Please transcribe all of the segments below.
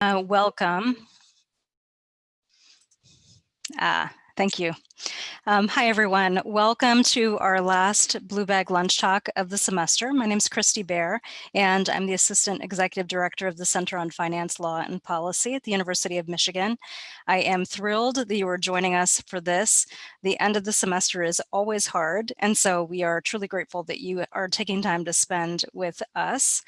Uh, welcome. Ah, thank you. Um, hi, everyone. Welcome to our last Blue Bag Lunch Talk of the semester. My name is Christy Baer, and I'm the Assistant Executive Director of the Center on Finance, Law, and Policy at the University of Michigan. I am thrilled that you are joining us for this. The end of the semester is always hard, and so we are truly grateful that you are taking time to spend with us.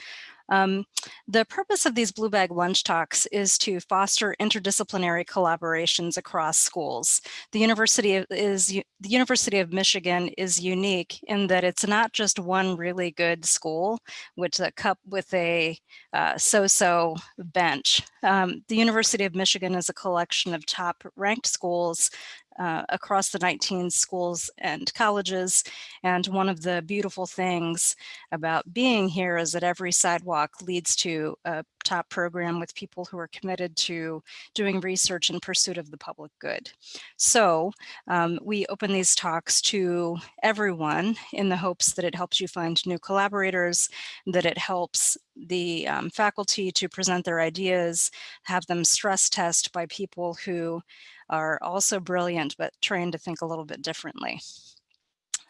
Um, the purpose of these Blue Bag Lunch Talks is to foster interdisciplinary collaborations across schools. The University of, is the University of Michigan is unique in that it's not just one really good school with a cup with a uh, so-so bench. Um, the University of Michigan is a collection of top ranked schools uh, across the 19 schools and colleges. And one of the beautiful things about being here is that every sidewalk leads to a top program with people who are committed to doing research in pursuit of the public good. So um, we open these talks to everyone in the hopes that it helps you find new collaborators, that it helps the um, faculty to present their ideas, have them stress test by people who are also brilliant, but trained to think a little bit differently.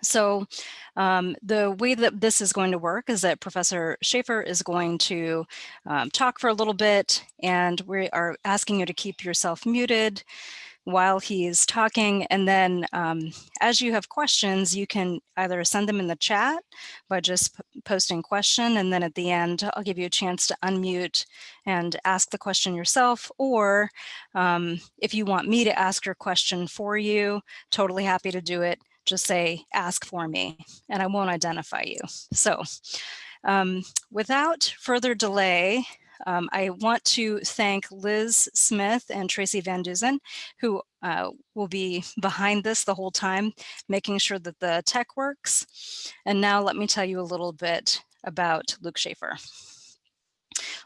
So um, the way that this is going to work is that Professor Shaefer is going to um, talk for a little bit and we are asking you to keep yourself muted while he's talking. And then um, as you have questions, you can either send them in the chat by just posting question. And then at the end, I'll give you a chance to unmute and ask the question yourself. Or um, if you want me to ask your question for you, totally happy to do it. Just say, ask for me, and I won't identify you. So um, without further delay, um, I want to thank Liz Smith and Tracy Van Duzen, who uh, will be behind this the whole time, making sure that the tech works. And now let me tell you a little bit about Luke Shaefer.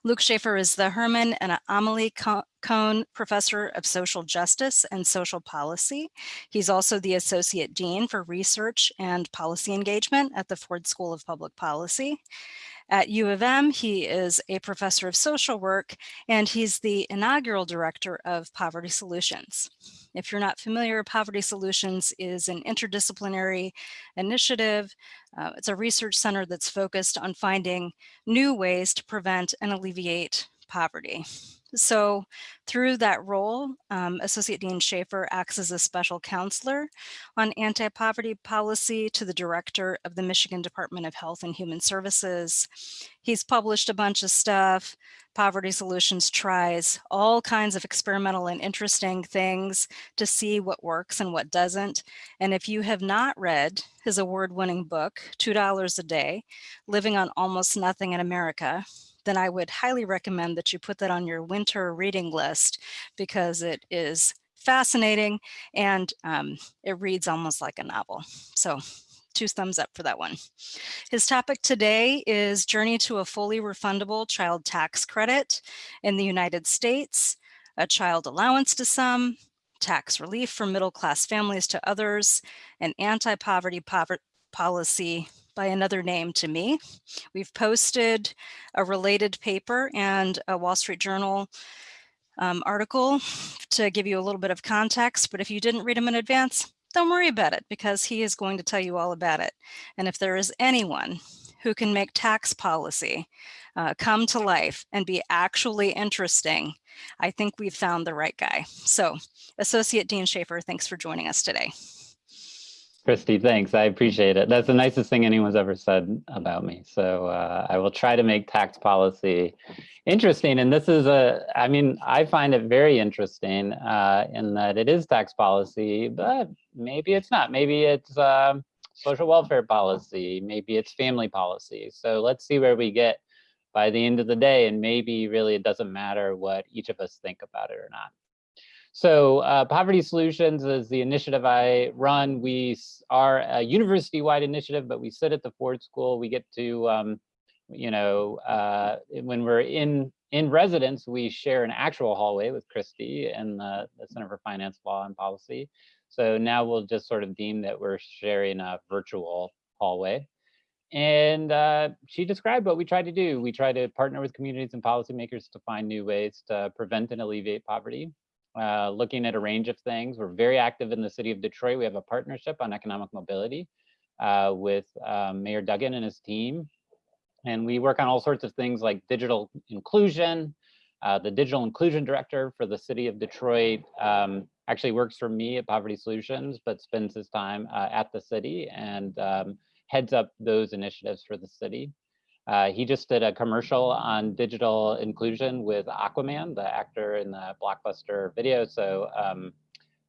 Luke Shaefer is the Herman and Amalie Kohn Professor of Social Justice and Social Policy. He's also the Associate Dean for Research and Policy Engagement at the Ford School of Public Policy. At U of M, he is a professor of social work, and he's the inaugural director of Poverty Solutions. If you're not familiar, Poverty Solutions is an interdisciplinary initiative. Uh, it's a research center that's focused on finding new ways to prevent and alleviate poverty. So through that role, um, Associate Dean Shaefer acts as a special counselor on anti-poverty policy to the director of the Michigan Department of Health and Human Services. He's published a bunch of stuff. Poverty Solutions tries all kinds of experimental and interesting things to see what works and what doesn't. And if you have not read his award-winning book, $2 a Day, Living on Almost Nothing in America, then I would highly recommend that you put that on your winter reading list because it is fascinating and um, it reads almost like a novel. So two thumbs up for that one. His topic today is Journey to a Fully Refundable Child Tax Credit in the United States, a child allowance to some, tax relief for middle class families to others, and anti-poverty policy by another name to me. We've posted a related paper and a Wall Street Journal um, article to give you a little bit of context, but if you didn't read them in advance, don't worry about it because he is going to tell you all about it. And if there is anyone who can make tax policy uh, come to life and be actually interesting, I think we've found the right guy. So Associate Dean Shaefer, thanks for joining us today. Christy, thanks. I appreciate it. That's the nicest thing anyone's ever said about me. So uh, I will try to make tax policy interesting. And this is a, I mean, I find it very interesting uh, in that it is tax policy, but maybe it's not. Maybe it's um, social welfare policy. Maybe it's family policy. So let's see where we get by the end of the day. And maybe really it doesn't matter what each of us think about it or not. So uh, Poverty Solutions is the initiative I run. We are a university-wide initiative, but we sit at the Ford School. We get to, um, you know, uh, when we're in in residence, we share an actual hallway with Christy and the, the Center for Finance, Law, and Policy. So now we'll just sort of deem that we're sharing a virtual hallway. and uh, she described what we try to do. We try to partner with communities and policymakers to find new ways to prevent and alleviate poverty. Uh, looking at a range of things. We're very active in the city of Detroit. We have a partnership on economic mobility uh, with um, Mayor Duggan and his team. And we work on all sorts of things like digital inclusion. Uh, the digital inclusion director for the city of Detroit um, actually works for me at Poverty Solutions, but spends his time uh, at the city and um, heads up those initiatives for the city. Uh, he just did a commercial on digital inclusion with Aquaman, the actor in the blockbuster video. So, um,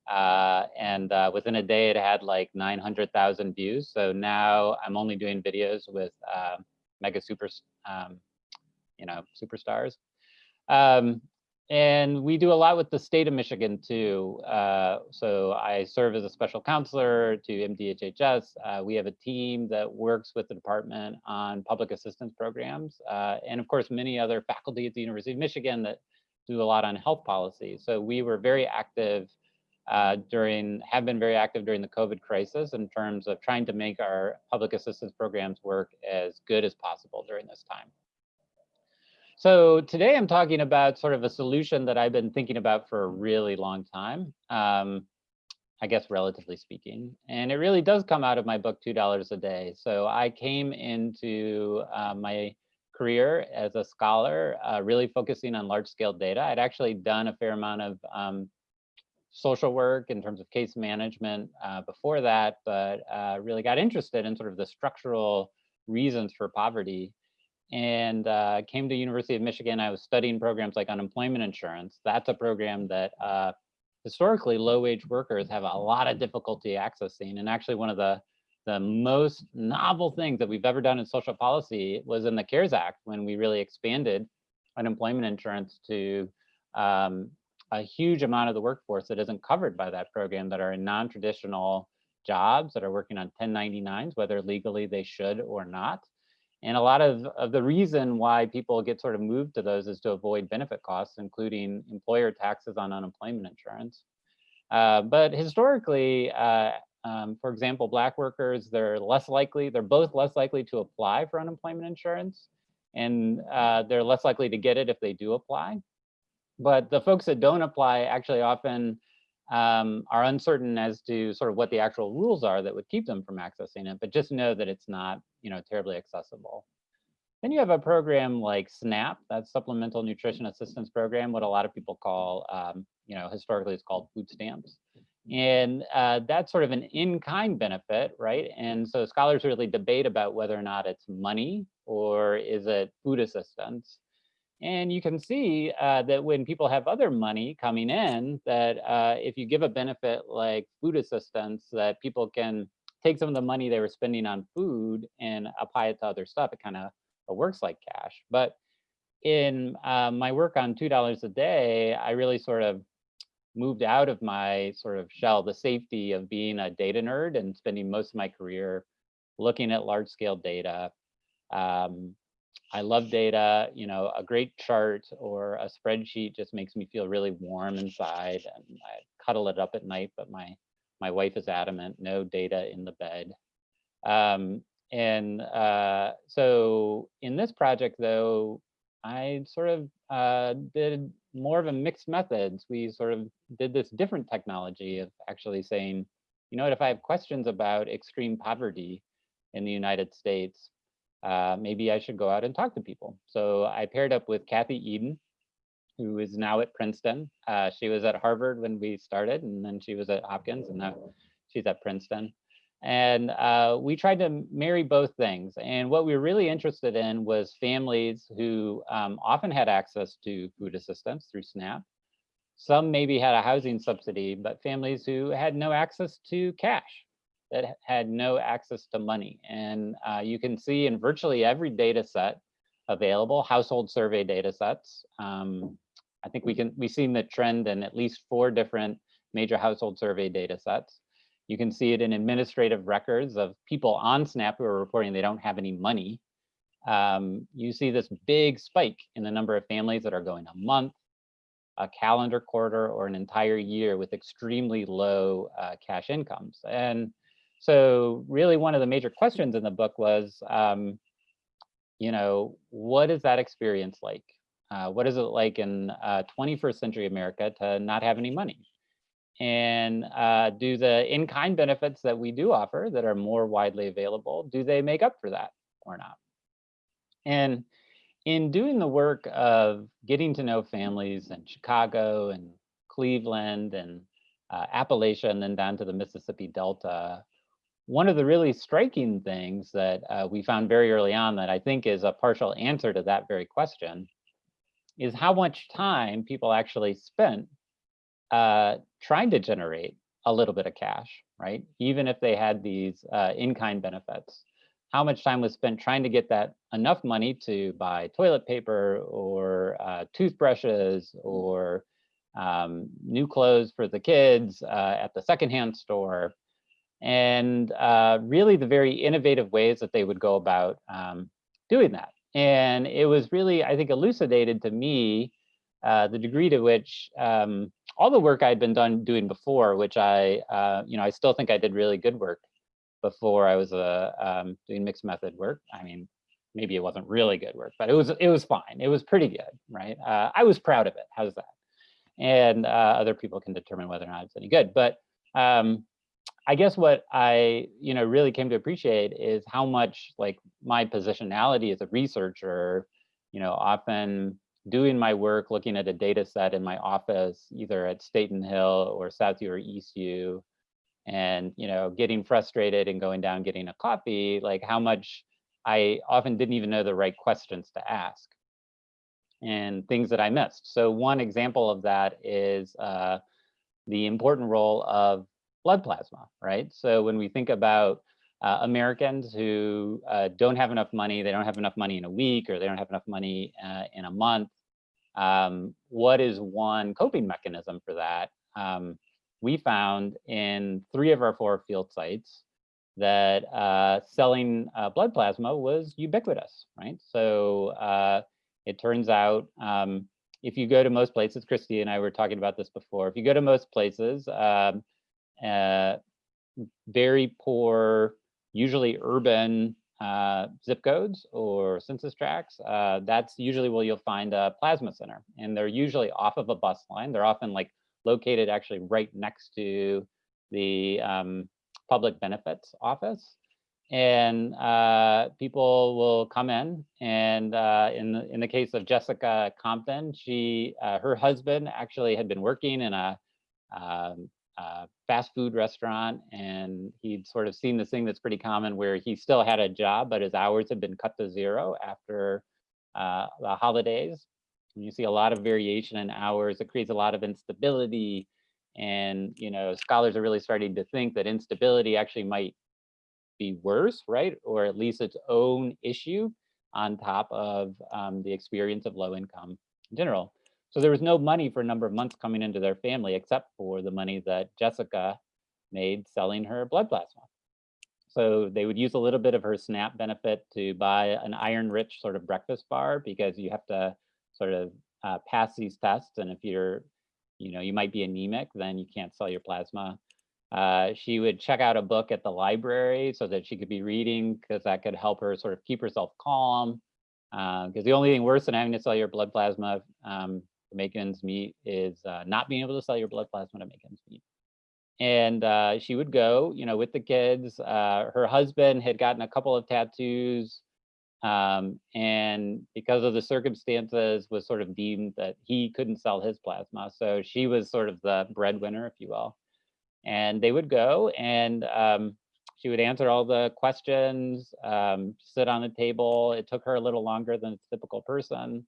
uh, and uh, within a day, it had like 900,000 views. So now I'm only doing videos with uh, mega super, um, you know, superstars. Um, and we do a lot with the state of Michigan too. Uh, so I serve as a special counselor to MDHHS. Uh, we have a team that works with the department on public assistance programs. Uh, and of course, many other faculty at the University of Michigan that do a lot on health policy. So we were very active uh, during, have been very active during the COVID crisis in terms of trying to make our public assistance programs work as good as possible during this time. So today I'm talking about sort of a solution that I've been thinking about for a really long time, um, I guess relatively speaking. And it really does come out of my book, $2 a day. So I came into uh, my career as a scholar, uh, really focusing on large scale data. I'd actually done a fair amount of um, social work in terms of case management uh, before that, but uh, really got interested in sort of the structural reasons for poverty and uh, came to University of Michigan. I was studying programs like unemployment insurance. That's a program that uh, historically low-wage workers have a lot of difficulty accessing. And actually one of the, the most novel things that we've ever done in social policy was in the CARES Act when we really expanded unemployment insurance to um, a huge amount of the workforce that isn't covered by that program that are in non-traditional jobs that are working on 1099s, whether legally they should or not. And a lot of, of the reason why people get sort of moved to those is to avoid benefit costs, including employer taxes on unemployment insurance. Uh, but historically, uh, um, for example, black workers, they're less likely, they're both less likely to apply for unemployment insurance and uh, they're less likely to get it if they do apply. But the folks that don't apply actually often um, are uncertain as to sort of what the actual rules are that would keep them from accessing it, but just know that it's not, you know, terribly accessible. Then you have a program like SNAP, that's Supplemental Nutrition Assistance Program, what a lot of people call, um, you know, historically it's called food stamps. And uh, that's sort of an in-kind benefit, right? And so scholars really debate about whether or not it's money or is it food assistance. And you can see uh, that when people have other money coming in, that uh, if you give a benefit like food assistance, that people can take some of the money they were spending on food and apply it to other stuff. It kind of works like cash. But in uh, my work on $2 a day, I really sort of moved out of my sort of shell, the safety of being a data nerd and spending most of my career looking at large scale data, um, I love data, you know, a great chart or a spreadsheet just makes me feel really warm inside and I cuddle it up at night, but my, my wife is adamant, no data in the bed. Um, and uh, so in this project though, I sort of uh, did more of a mixed methods. We sort of did this different technology of actually saying, you know what, if I have questions about extreme poverty in the United States, uh, maybe I should go out and talk to people. So I paired up with Kathy Edin, who is now at Princeton. Uh, she was at Harvard when we started, and then she was at Hopkins, and now she's at Princeton. And uh, we tried to marry both things. And what we were really interested in was families who um, often had access to food assistance through SNAP. Some maybe had a housing subsidy, but families who had no access to cash that had no access to money. And uh, you can see in virtually every data set available, household survey data sets. Um, I think we can, we've seen the trend in at least four different major household survey data sets. You can see it in administrative records of people on SNAP who are reporting they don't have any money. Um, you see this big spike in the number of families that are going a month, a calendar quarter, or an entire year with extremely low uh, cash incomes. And so really one of the major questions in the book was, um, you know, what is that experience like? Uh, what is it like in uh, 21st century America to not have any money? And uh, do the in-kind benefits that we do offer that are more widely available, do they make up for that or not? And in doing the work of getting to know families in Chicago and Cleveland and uh, Appalachia and then down to the Mississippi Delta, one of the really striking things that uh, we found very early on that I think is a partial answer to that very question is how much time people actually spent uh, trying to generate a little bit of cash, right? Even if they had these uh, in-kind benefits how much time was spent trying to get that enough money to buy toilet paper or uh, toothbrushes or um, new clothes for the kids uh, at the secondhand store. And uh, really the very innovative ways that they would go about um, doing that. And it was really, I think, elucidated to me uh, the degree to which um, all the work I'd been done doing before, which I, uh, you know, I still think I did really good work before I was uh, um, doing mixed method work. I mean, maybe it wasn't really good work, but it was it was fine. It was pretty good, right? Uh, I was proud of it. How's that? And uh, other people can determine whether or not it's any good. But um, I guess what I you know really came to appreciate is how much like my positionality as a researcher, you know, often doing my work, looking at a data set in my office, either at Staten Hill or Southview or Eastview, and you know getting frustrated and going down getting a coffee like how much i often didn't even know the right questions to ask and things that i missed. So one example of that is uh, the important role of blood plasma right so when we think about uh, Americans who uh, don't have enough money, they don't have enough money in a week, or they don't have enough money uh, in a month. Um, what is one coping mechanism for that? Um, we found in three of our four field sites that uh, selling uh, blood plasma was ubiquitous, right? So uh, it turns out um, if you go to most places, Christy and I were talking about this before, if you go to most places, um, uh, very poor, usually urban uh, zip codes or census tracts, uh, that's usually where you'll find a plasma center. And they're usually off of a bus line. They're often like located actually right next to the um, public benefits office. And uh, people will come in, and uh, in the in the case of Jessica Compton, she uh, her husband actually had been working in a, um, a fast food restaurant, and he'd sort of seen this thing that's pretty common, where he still had a job, but his hours had been cut to zero after uh, the holidays, And you see a lot of variation in hours. It creates a lot of instability. And, you know, scholars are really starting to think that instability actually might be worse, right? Or at least its own issue on top of um, the experience of low income in general. So there was no money for a number of months coming into their family except for the money that Jessica made selling her blood plasma. So they would use a little bit of her SNAP benefit to buy an iron rich sort of breakfast bar because you have to sort of uh, pass these tests. And if you're, you know, you might be anemic, then you can't sell your plasma. Uh, she would check out a book at the library so that she could be reading because that could help her sort of keep herself calm. Because uh, the only thing worse than having to sell your blood plasma um, to make ends meet is uh, not being able to sell your blood plasma to make ends meet. And uh, she would go, you know, with the kids. Uh, her husband had gotten a couple of tattoos um, and because of the circumstances was sort of deemed that he couldn't sell his plasma. So she was sort of the breadwinner, if you will. And they would go and um, she would answer all the questions, um, sit on the table. It took her a little longer than a typical person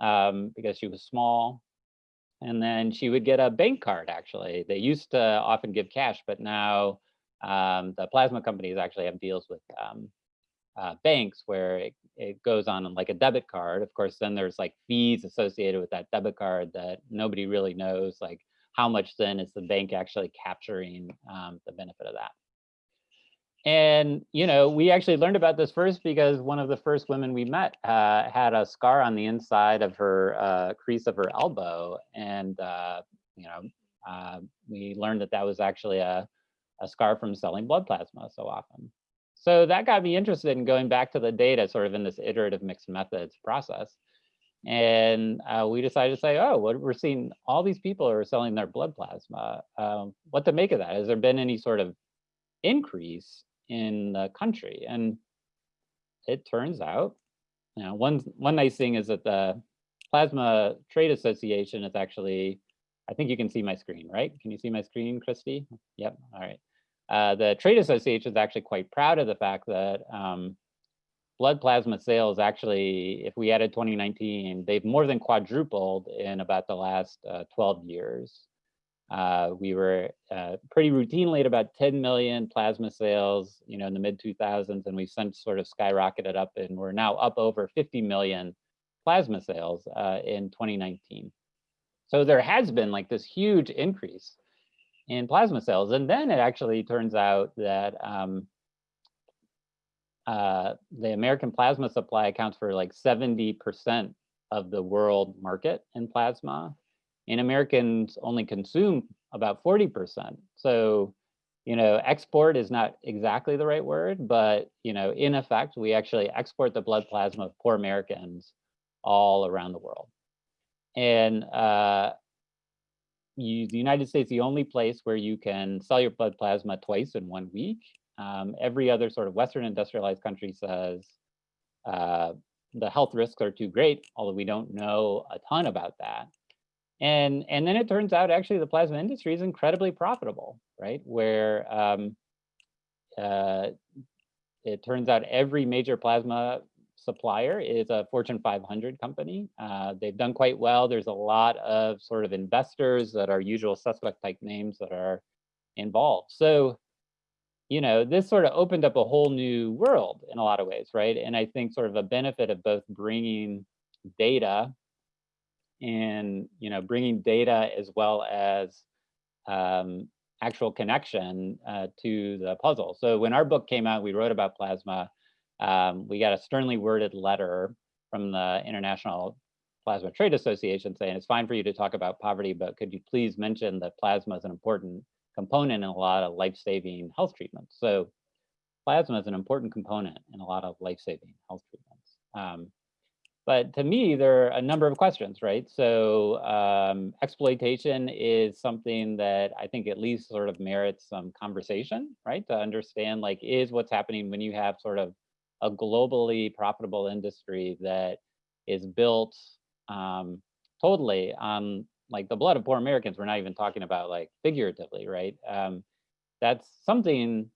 um, because she was small. And then she would get a bank card, actually. They used to often give cash, but now um, the plasma companies actually have deals with um, uh, banks where it, it goes on like a debit card. Of course, then there's like fees associated with that debit card that nobody really knows like how much then is the bank actually capturing um, the benefit of that. And, you know, we actually learned about this first because one of the first women we met uh, had a scar on the inside of her uh, crease of her elbow. And, uh, you know, uh, we learned that that was actually a, a scar from selling blood plasma so often. So that got me interested in going back to the data sort of in this iterative mixed methods process. And uh, we decided to say, oh, what we're seeing all these people are selling their blood plasma. Um, what to make of that? Has there been any sort of increase in the country? And it turns out, you know, one, one nice thing is that the Plasma Trade Association is actually, I think you can see my screen, right? Can you see my screen, Christy? Yep, all right. Uh, the Trade Association is actually quite proud of the fact that um, blood plasma sales actually, if we added 2019, they've more than quadrupled in about the last uh, 12 years. Uh, we were uh, pretty routinely at about 10 million plasma sales, you know, in the mid 2000s, and we've since sort of skyrocketed up, and we're now up over 50 million plasma sales uh, in 2019. So there has been like this huge increase in plasma cells, and then it actually turns out that um, uh, the American plasma supply accounts for like 70% of the world market in plasma and Americans only consume about 40%. So, you know, export is not exactly the right word, but, you know, in effect, we actually export the blood plasma of poor Americans all around the world. And uh, you, the United States the only place where you can sell your blood plasma twice in one week. Um, every other sort of Western industrialized country says uh, the health risks are too great, although we don't know a ton about that. And, and then it turns out actually the plasma industry is incredibly profitable, right? Where um, uh, it turns out every major plasma supplier is a Fortune 500 company. Uh, they've done quite well. There's a lot of sort of investors that are usual suspect type names that are involved. So, you know, this sort of opened up a whole new world in a lot of ways, right? And I think sort of a benefit of both bringing data and you know bringing data as well as um, actual connection uh, to the puzzle. So when our book came out, we wrote about plasma. Um, we got a sternly worded letter from the International Plasma Trade Association saying it's fine for you to talk about poverty, but could you please mention that plasma is an important component in a lot of life-saving health treatments. So plasma is an important component in a lot of life-saving health treatments. Um, but to me, there are a number of questions, right? So um, exploitation is something that I think at least sort of merits some conversation, right? To understand like, is what's happening when you have sort of a globally profitable industry that is built um, totally on like the blood of poor Americans. We're not even talking about like figuratively, right? Um, that's something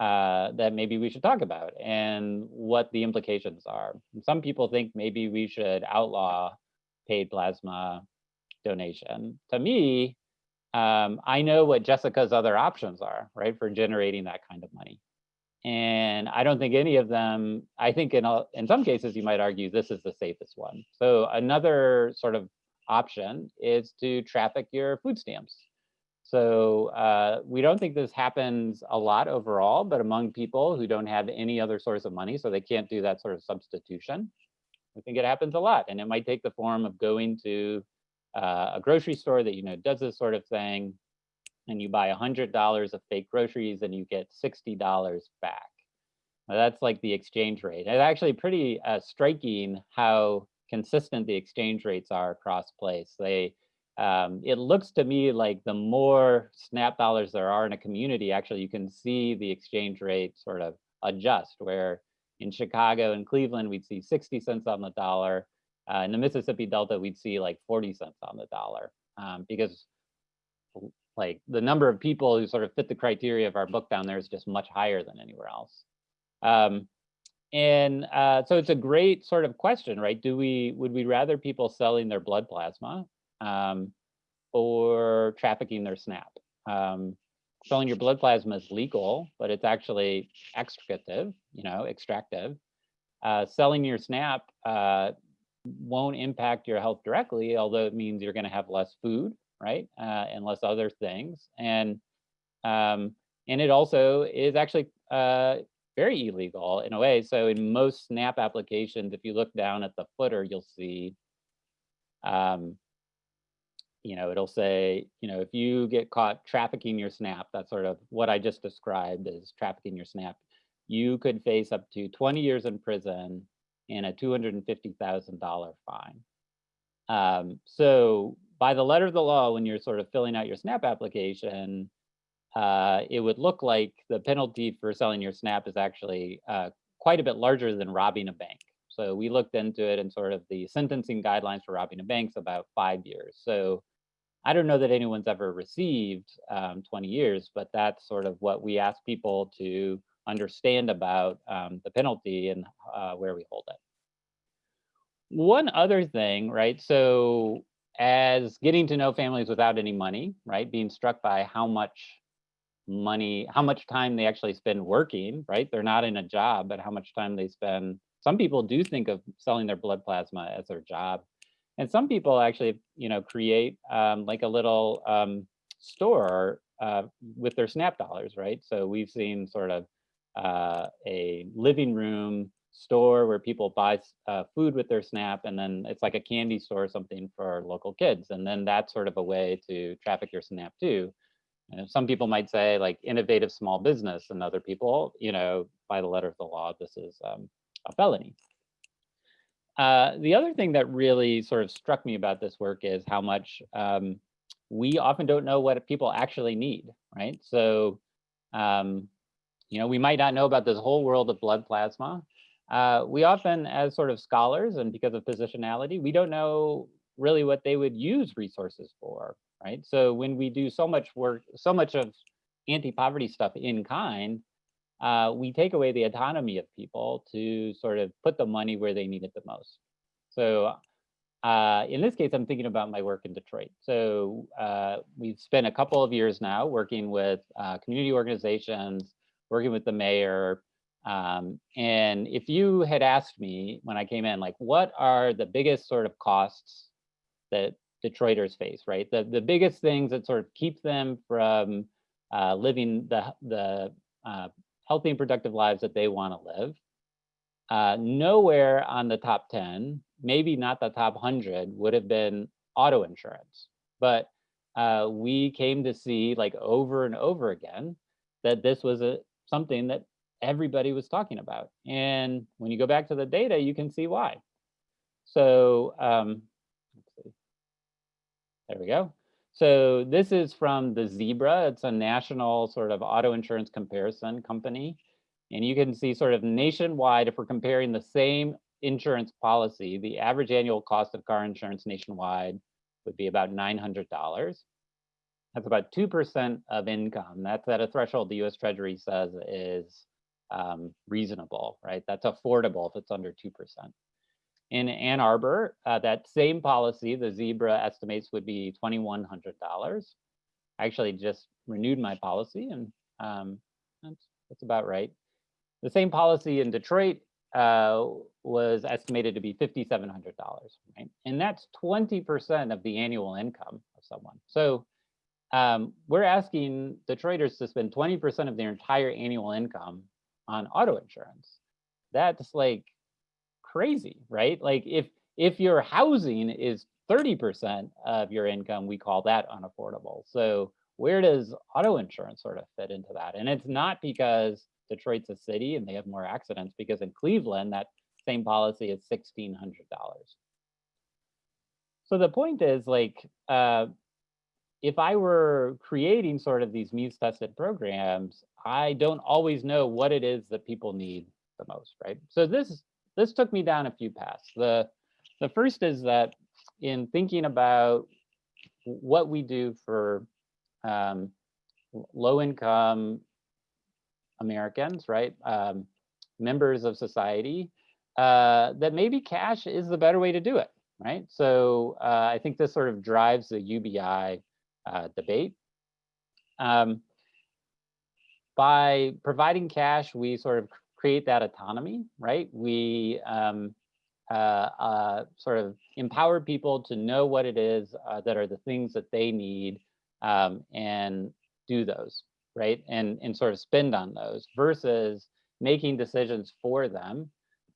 uh, that maybe we should talk about and what the implications are. Some people think maybe we should outlaw paid plasma donation. To me, um, I know what Jessica's other options are, right, for generating that kind of money. And I don't think any of them, I think in, a, in some cases, you might argue this is the safest one. So another sort of option is to traffic your food stamps so uh, we don't think this happens a lot overall, but among people who don't have any other source of money, so they can't do that sort of substitution, I think it happens a lot. And it might take the form of going to uh, a grocery store that you know does this sort of thing, and you buy $100 of fake groceries and you get $60 back. Now that's like the exchange rate. It's actually pretty uh, striking how consistent the exchange rates are across place. They um, it looks to me like the more snap dollars there are in a community, actually you can see the exchange rate sort of adjust where in Chicago and Cleveland, we'd see 60 cents on the dollar. Uh, in the Mississippi Delta, we'd see like 40 cents on the dollar um, because like the number of people who sort of fit the criteria of our book down there is just much higher than anywhere else. Um, and uh, so it's a great sort of question, right? Do we, would we rather people selling their blood plasma um, or trafficking their SNAP. Um, selling your blood plasma is legal, but it's actually extractive, you know, extractive. Uh, selling your SNAP uh, won't impact your health directly, although it means you're going to have less food, right, uh, and less other things. And um, and it also is actually uh, very illegal in a way. So in most SNAP applications, if you look down at the footer, you'll see um, you know, it'll say, you know, if you get caught trafficking your SNAP, that's sort of what I just described as trafficking your SNAP, you could face up to 20 years in prison and a $250,000 fine. Um, so by the letter of the law, when you're sort of filling out your SNAP application, uh, it would look like the penalty for selling your SNAP is actually uh, quite a bit larger than robbing a bank. So we looked into it and sort of the sentencing guidelines for robbing a bank's about five years. So I don't know that anyone's ever received um, 20 years, but that's sort of what we ask people to understand about um, the penalty and uh, where we hold it. One other thing, right? So as getting to know families without any money, right? Being struck by how much money, how much time they actually spend working, right? They're not in a job, but how much time they spend. Some people do think of selling their blood plasma as their job. And some people actually, you know, create um, like a little um, store uh, with their SNAP dollars, right? So we've seen sort of uh, a living room store where people buy uh, food with their SNAP, and then it's like a candy store or something for local kids. And then that's sort of a way to traffic your SNAP too. And some people might say like innovative small business, and other people, you know, by the letter of the law, this is um, a felony. Uh, the other thing that really sort of struck me about this work is how much um, we often don't know what people actually need, right? So, um, you know, we might not know about this whole world of blood plasma. Uh, we often, as sort of scholars and because of positionality, we don't know really what they would use resources for, right? So when we do so much work, so much of anti-poverty stuff in kind, uh, we take away the autonomy of people to sort of put the money where they need it the most. So uh, in this case, I'm thinking about my work in Detroit. So uh, we've spent a couple of years now working with uh, community organizations, working with the mayor. Um, and if you had asked me when I came in, like, what are the biggest sort of costs that Detroiters face, right? The, the biggest things that sort of keep them from uh, living the, the uh, healthy and productive lives that they want to live. Uh, nowhere on the top 10, maybe not the top 100, would have been auto insurance. But uh, we came to see like over and over again that this was a something that everybody was talking about. And when you go back to the data, you can see why. So um, there we go. So this is from the Zebra. It's a national sort of auto insurance comparison company. And you can see sort of nationwide, if we're comparing the same insurance policy, the average annual cost of car insurance nationwide would be about $900. That's about 2% of income. That's at a threshold the US Treasury says is um, reasonable, right? That's affordable if it's under 2%. In Ann Arbor, uh, that same policy, the Zebra estimates would be $2,100. I actually just renewed my policy and um, that's, that's about right. The same policy in Detroit uh, was estimated to be $5,700, right? And that's 20% of the annual income of someone. So um, we're asking Detroiters to spend 20% of their entire annual income on auto insurance. That's like crazy, right? Like if if your housing is 30% of your income, we call that unaffordable. So where does auto insurance sort of fit into that? And it's not because Detroit's a city and they have more accidents, because in Cleveland, that same policy is $1,600. So the point is like, uh, if I were creating sort of these means tested programs, I don't always know what it is that people need the most, right? So this this took me down a few paths. The, the first is that in thinking about what we do for um, low income Americans, right? Um, members of society, uh, that maybe cash is the better way to do it, right? So uh, I think this sort of drives the UBI uh, debate. Um, by providing cash, we sort of create that autonomy, right? We um, uh, uh, sort of empower people to know what it is uh, that are the things that they need um, and do those, right? And, and sort of spend on those versus making decisions for them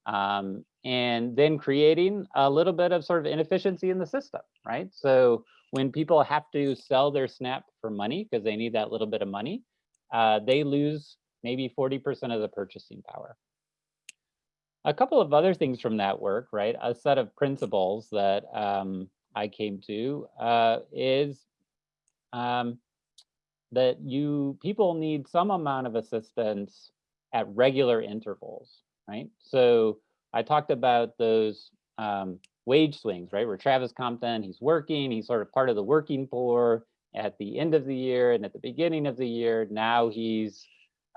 um, and then creating a little bit of sort of inefficiency in the system, right? So when people have to sell their SNAP for money because they need that little bit of money, uh, they lose maybe 40% of the purchasing power. A couple of other things from that work, right? A set of principles that um, I came to uh, is um, that you people need some amount of assistance at regular intervals, right? So I talked about those um, wage swings, right? Where Travis Compton, he's working, he's sort of part of the working poor at the end of the year and at the beginning of the year. Now he's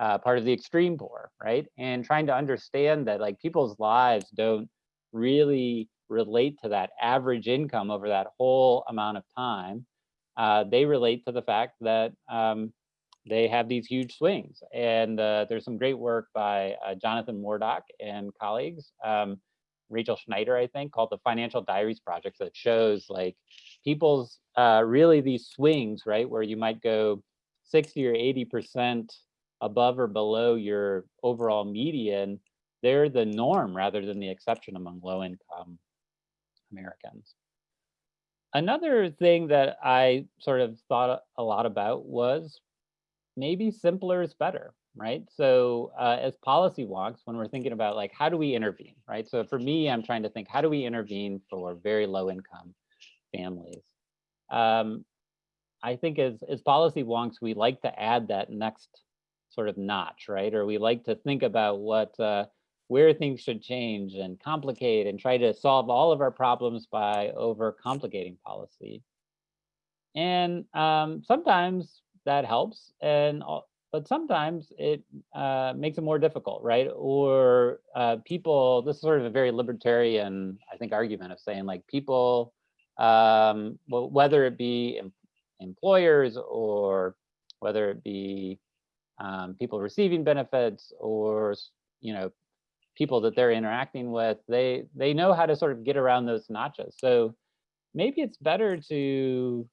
uh, part of the extreme poor, right? And trying to understand that like people's lives don't really relate to that average income over that whole amount of time. Uh, they relate to the fact that um, they have these huge swings. And uh, there's some great work by uh, Jonathan Morduch and colleagues um, Rachel Schneider, I think, called the Financial Diaries Project that shows like people's uh, really these swings, right, where you might go 60 or 80% above or below your overall median, they're the norm rather than the exception among low income Americans. Another thing that I sort of thought a lot about was maybe simpler is better, right? So uh, as policy wonks, when we're thinking about like, how do we intervene, right? So for me, I'm trying to think, how do we intervene for very low income families? Um, I think as, as policy wonks, we like to add that next sort of notch, right? Or we like to think about what, uh, where things should change and complicate and try to solve all of our problems by over complicating policy. And um, sometimes that helps and but sometimes it uh, makes it more difficult, right? Or uh, people, this is sort of a very libertarian, I think, argument of saying like people, um, whether it be em employers or whether it be um, people receiving benefits or, you know, people that they're interacting with, they, they know how to sort of get around those notches. So maybe it's better to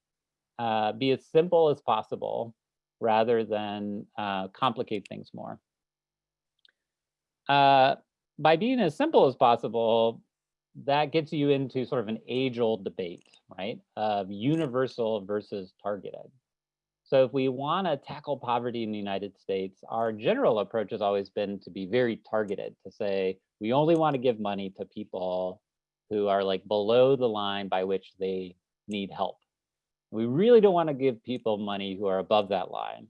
uh, be as simple as possible rather than uh, complicate things more. Uh, by being as simple as possible, that gets you into sort of an age-old debate, right, of universal versus targeted. So if we want to tackle poverty in the United States, our general approach has always been to be very targeted, to say we only want to give money to people who are like below the line by which they need help. We really don't want to give people money who are above that line.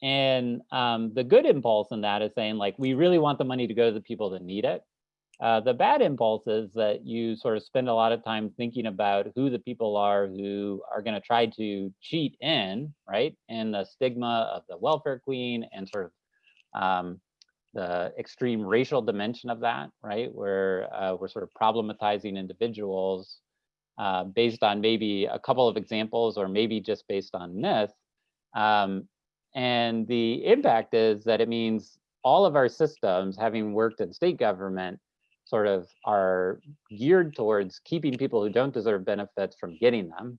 And um, the good impulse in that is saying like, we really want the money to go to the people that need it. Uh, the bad impulse is that you sort of spend a lot of time thinking about who the people are who are going to try to cheat in, right? And the stigma of the welfare queen and sort of um, the extreme racial dimension of that, right? Where uh, we're sort of problematizing individuals uh, based on maybe a couple of examples or maybe just based on myth. Um, and the impact is that it means all of our systems, having worked in state government, sort of are geared towards keeping people who don't deserve benefits from getting them,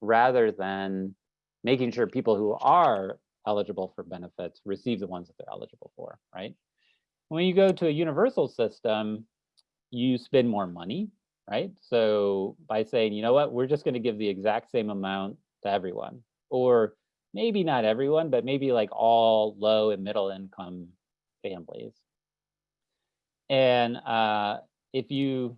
rather than making sure people who are eligible for benefits receive the ones that they're eligible for, right? When you go to a universal system, you spend more money, right? So by saying, you know what, we're just going to give the exact same amount to everyone, or maybe not everyone, but maybe like all low and middle income families. And uh, if you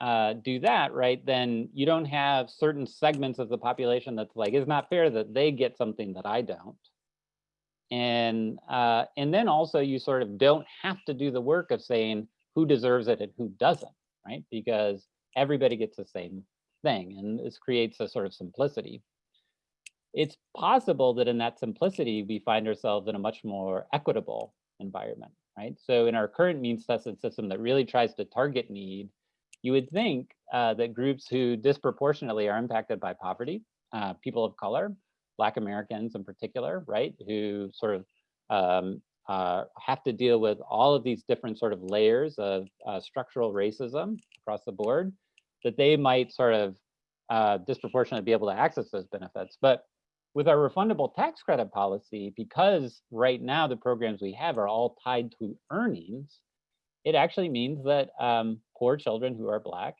uh, do that, right, then you don't have certain segments of the population that's like, it's not fair that they get something that I don't. And, uh, and then also you sort of don't have to do the work of saying who deserves it and who doesn't, right? Because everybody gets the same thing and this creates a sort of simplicity. It's possible that in that simplicity, we find ourselves in a much more equitable environment, right? So in our current means tested system that really tries to target need, you would think uh, that groups who disproportionately are impacted by poverty, uh, people of color, Black Americans in particular, right, who sort of um, uh, have to deal with all of these different sort of layers of uh, structural racism across the board, that they might sort of uh, disproportionately be able to access those benefits. But with our refundable tax credit policy, because right now the programs we have are all tied to earnings, it actually means that um, poor children who are Black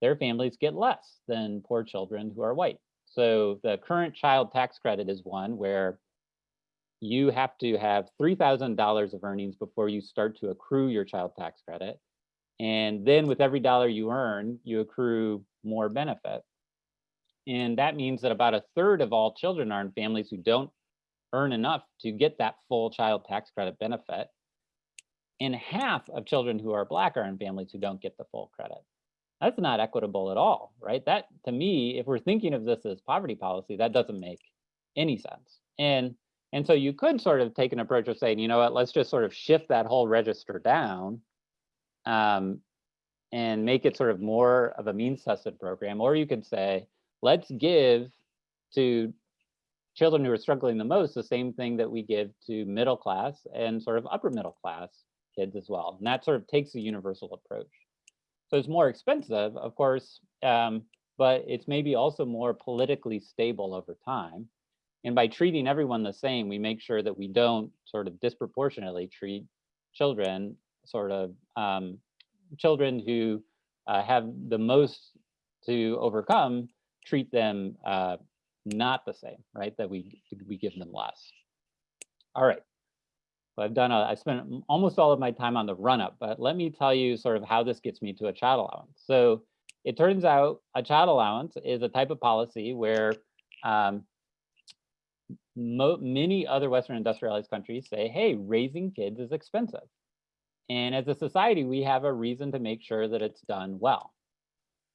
their families get less than poor children who are white. So the current child tax credit is one where you have to have $3,000 of earnings before you start to accrue your child tax credit. And then with every dollar you earn, you accrue more benefit. And that means that about a third of all children are in families who don't earn enough to get that full child tax credit benefit. And half of children who are Black are in families who don't get the full credit. That's not equitable at all, right? That to me, if we're thinking of this as poverty policy, that doesn't make any sense. And and so you could sort of take an approach of saying, you know what, let's just sort of shift that whole register down um, and make it sort of more of a means tested program. Or you could say, let's give to children who are struggling the most the same thing that we give to middle class and sort of upper middle class kids as well. And that sort of takes a universal approach. So it's more expensive, of course, um, but it's maybe also more politically stable over time. And by treating everyone the same, we make sure that we don't sort of disproportionately treat children, sort of um, children who uh, have the most to overcome, treat them uh, not the same, right? That we we give them less. All right. So I've done a, I spent almost all of my time on the run up, but let me tell you sort of how this gets me to a child allowance. So it turns out a child allowance is a type of policy where um, many other Western industrialized countries say, hey, raising kids is expensive. And as a society, we have a reason to make sure that it's done well.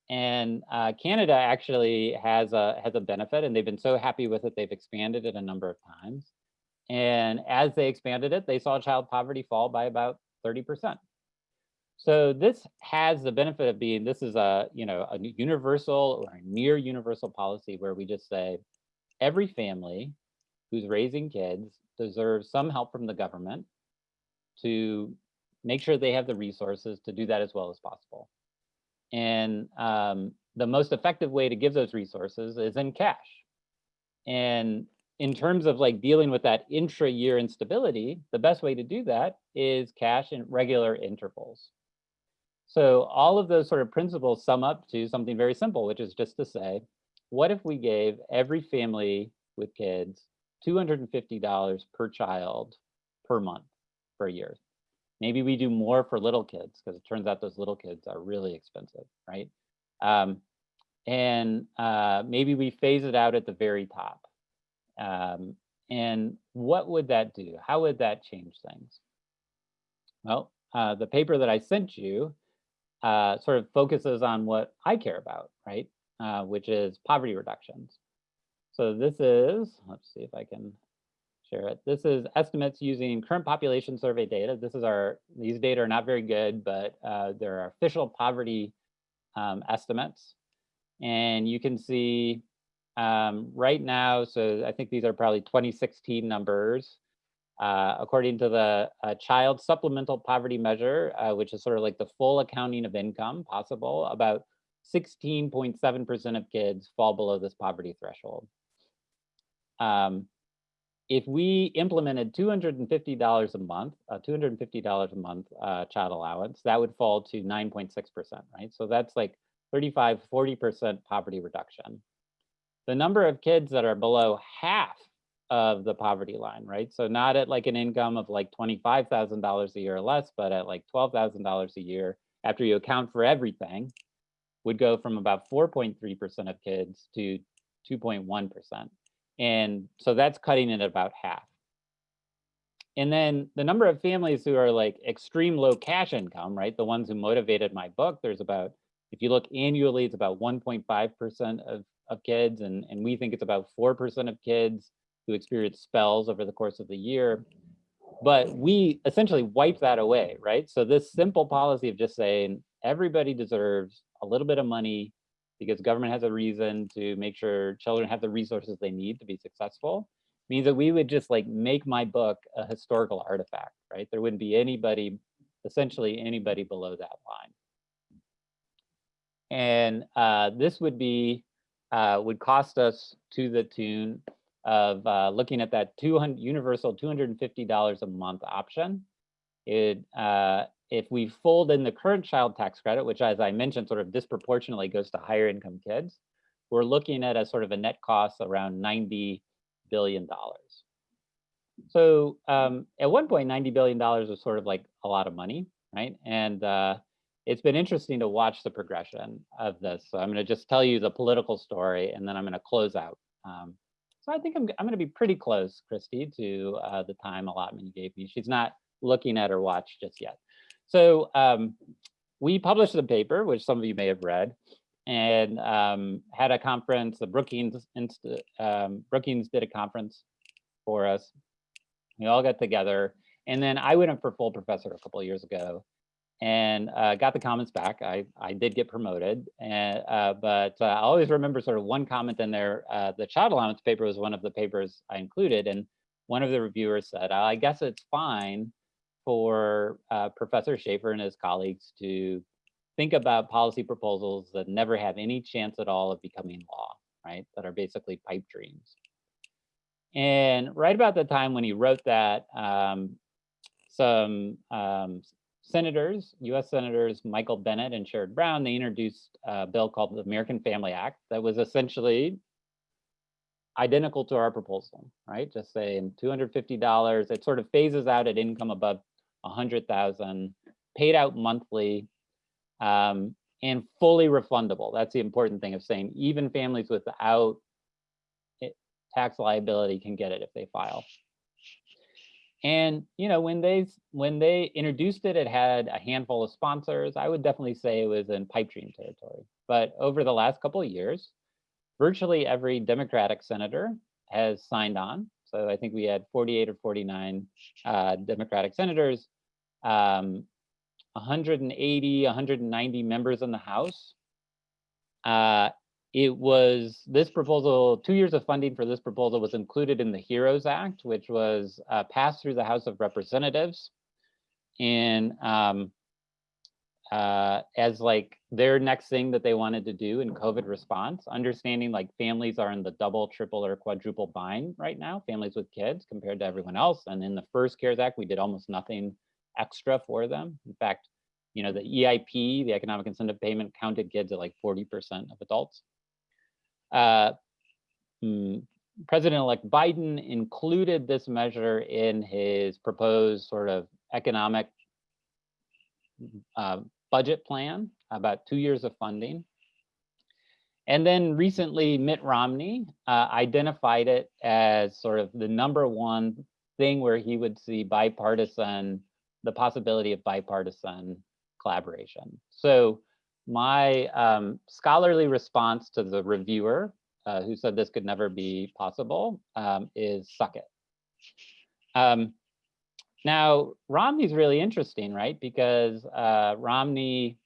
And uh, Canada actually has a has a benefit, and they've been so happy with it, they've expanded it a number of times. And as they expanded it, they saw child poverty fall by about 30%. So this has the benefit of being, this is a, you know, a universal or a near universal policy where we just say every family who's raising kids deserves some help from the government to make sure they have the resources to do that as well as possible. And um, the most effective way to give those resources is in cash. And in terms of like dealing with that intra-year instability, the best way to do that is cash in regular intervals. So all of those sort of principles sum up to something very simple, which is just to say, what if we gave every family with kids $250 per child per month for a year? Maybe we do more for little kids because it turns out those little kids are really expensive, right? Um, and uh, maybe we phase it out at the very top. Um, and what would that do? How would that change things? Well, uh, the paper that I sent you uh, sort of focuses on what I care about, right? Uh, which is poverty reductions. So this is, let's see if I can This is estimates using current population survey data. This is our, these data are not very good, but uh, there are official poverty um, estimates. And you can see um, right now, so I think these are probably 2016 numbers. Uh, according to the uh, Child Supplemental Poverty Measure, uh, which is sort of like the full accounting of income possible, about 16.7% of kids fall below this poverty threshold. Um, if we implemented $250 a month, uh, $250 a month uh, child allowance, that would fall to 9.6%, right? So that's like 35, 40% poverty reduction the number of kids that are below half of the poverty line, right? So not at like an income of like $25,000 a year or less, but at like $12,000 a year after you account for everything would go from about 4.3% of kids to 2.1%. And so that's cutting it about half. And then the number of families who are like extreme low cash income, right? The ones who motivated my book, there's about, if you look annually, it's about 1.5% of of kids, and, and we think it's about 4% of kids who experience spells over the course of the year. But we essentially wipe that away, right? So this simple policy of just saying everybody deserves a little bit of money because government has a reason to make sure children have the resources they need to be successful means that we would just like make my book a historical artifact, right? There wouldn't be anybody, essentially anybody below that line. And uh, this would be uh, would cost us to the tune of uh, looking at that 200 universal $250 a month option. It uh, if we fold in the current child tax credit, which as I mentioned, sort of disproportionately goes to higher income kids, we're looking at a sort of a net cost around $90 billion. So um, at one point, $90 billion was sort of like a lot of money, right? And uh, it's been interesting to watch the progression of this. So I'm going to just tell you the political story, and then I'm going to close out. Um, so I think I'm, I'm going to be pretty close, Christy, to uh, the time allotment you gave me. She's not looking at her watch just yet. So um, we published the paper, which some of you may have read, and um, had a conference. The Brookings, um, Brookings did a conference for us. We all got together, and then I went up for full professor a couple of years ago, and uh, got the comments back. I, I did get promoted, and, uh, but uh, I always remember sort of one comment in there. Uh, the child allowance paper was one of the papers I included, and one of the reviewers said, I guess it's fine for uh, Professor Shaefer and his colleagues to think about policy proposals that never have any chance at all of becoming law, right? That are basically pipe dreams. And right about the time when he wrote that, um, some um, senators, US Senators Michael Bennet and Sherrod Brown, they introduced a bill called the American Family Act that was essentially identical to our proposal, right? Just saying $250, it sort of phases out at income above 100,000, paid out monthly, um, and fully refundable. That's the important thing of saying even families without tax liability can get it if they file. And you know, when they when they introduced it, it had a handful of sponsors. I would definitely say it was in pipe dream territory. But over the last couple of years, virtually every Democratic senator has signed on. So I think we had 48 or 49 uh, Democratic senators, um, 180, 190 members in the House. Uh, it was this proposal, two years of funding for this proposal was included in the HEROES Act, which was uh, passed through the House of Representatives. And um, uh, as like their next thing that they wanted to do in COVID response, understanding like families are in the double, triple, or quadruple bind right now, families with kids compared to everyone else. And in the first CARES Act, we did almost nothing extra for them. In fact, you know, the EIP, the economic incentive payment counted kids at like 40% of adults. Uh, mm, President-elect Biden included this measure in his proposed sort of economic uh, budget plan, about two years of funding. And then recently, Mitt Romney uh, identified it as sort of the number one thing where he would see bipartisan, the possibility of bipartisan collaboration. So my um, scholarly response to the reviewer uh, who said this could never be possible um, is suck it. Um, now, Romney's really interesting, right? Because uh, Romney,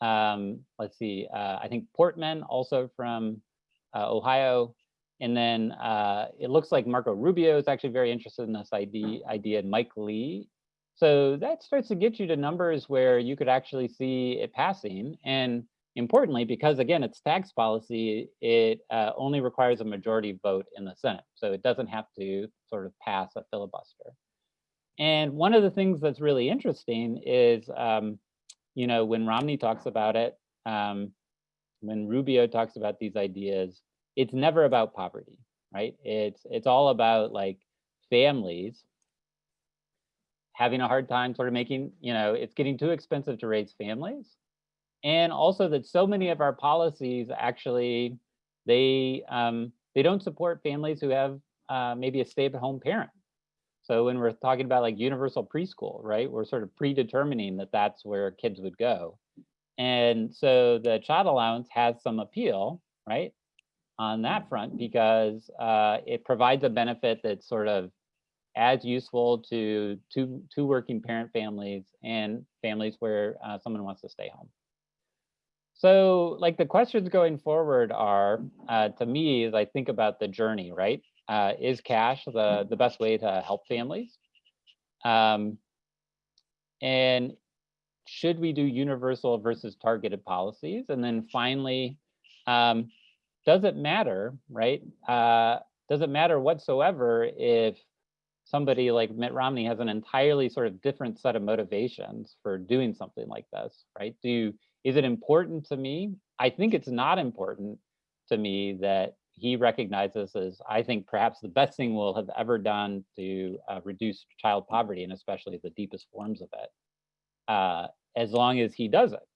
um, let's see, uh, I think Portman also from uh, Ohio. And then uh, it looks like Marco Rubio is actually very interested in this idea, idea and Mike Lee so that starts to get you to numbers where you could actually see it passing. And importantly, because again, it's tax policy, it uh, only requires a majority vote in the Senate. So it doesn't have to sort of pass a filibuster. And one of the things that's really interesting is, um, you know, when Romney talks about it, um, when Rubio talks about these ideas, it's never about poverty, right? It's it's all about like families having a hard time sort of making, you know, it's getting too expensive to raise families. And also that so many of our policies actually, they, um, they don't support families who have uh, maybe a stay-at-home parent. So when we're talking about like universal preschool, right, we're sort of predetermining that that's where kids would go. And so the child allowance has some appeal, right, on that front because uh, it provides a benefit that's sort of as useful to two, two working parent families and families where uh, someone wants to stay home. So like the questions going forward are, uh, to me, as I think about the journey, right? Uh, is cash the, the best way to help families? Um, and should we do universal versus targeted policies? And then finally, um, does it matter, right? Uh, does it matter whatsoever if somebody like Mitt Romney has an entirely sort of different set of motivations for doing something like this, right? Do you, is it important to me? I think it's not important to me that he recognizes as, I think, perhaps the best thing we'll have ever done to uh, reduce child poverty, and especially the deepest forms of it, uh, as long as he does it.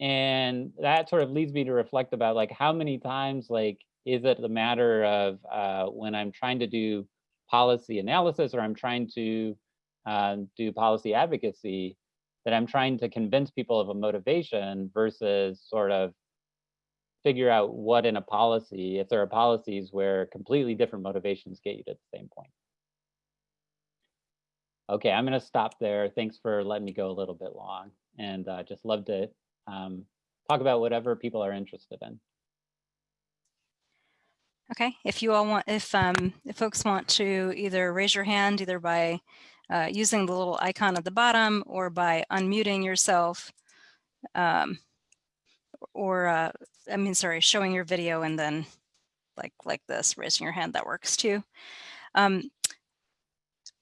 And that sort of leads me to reflect about like how many times like is it the matter of uh, when I'm trying to do policy analysis or I'm trying to uh, do policy advocacy that I'm trying to convince people of a motivation versus sort of figure out what in a policy, if there are policies where completely different motivations get you to the same point. Okay, I'm gonna stop there. Thanks for letting me go a little bit long and uh, just love to um, talk about whatever people are interested in. Okay, if you all want, if, um, if folks want to either raise your hand, either by uh, using the little icon at the bottom or by unmuting yourself, um, or, uh, I mean, sorry, showing your video and then like, like this, raising your hand, that works too. Um,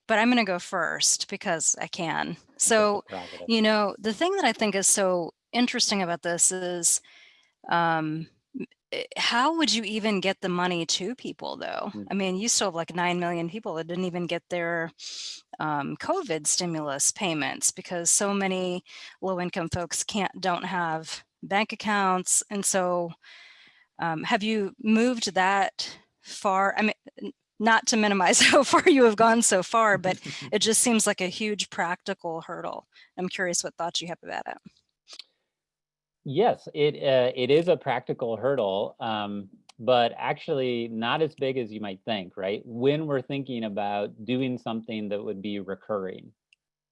but I'm going to go first because I can. So, you know, the thing that I think is so interesting about this is um, Eh, how would you even get the money to people though? Mm. I mean, you still have like 9 million people that didn't even get their um, COVID stimulus payments because so many low income folks can't, don't have bank accounts. And so um, have you moved that far? I mean, not to minimize how far you have gone so far, but it just seems like a huge practical hurdle. I'm curious what thoughts you have about it. Yes, it uh, it is a practical hurdle, um, but actually not as big as you might think, right? When we're thinking about doing something that would be recurring.